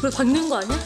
그걸 박는 거 아니야?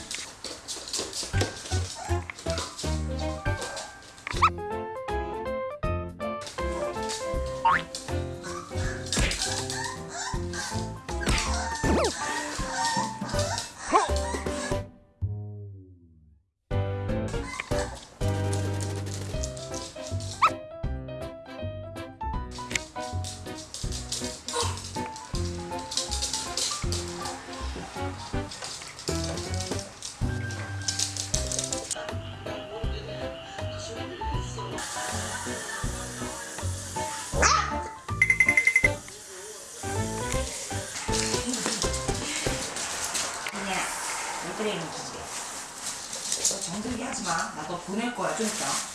왜 그래 이놈 너 정들게 하지 마. 나 너 보낼 거야 좀 이따.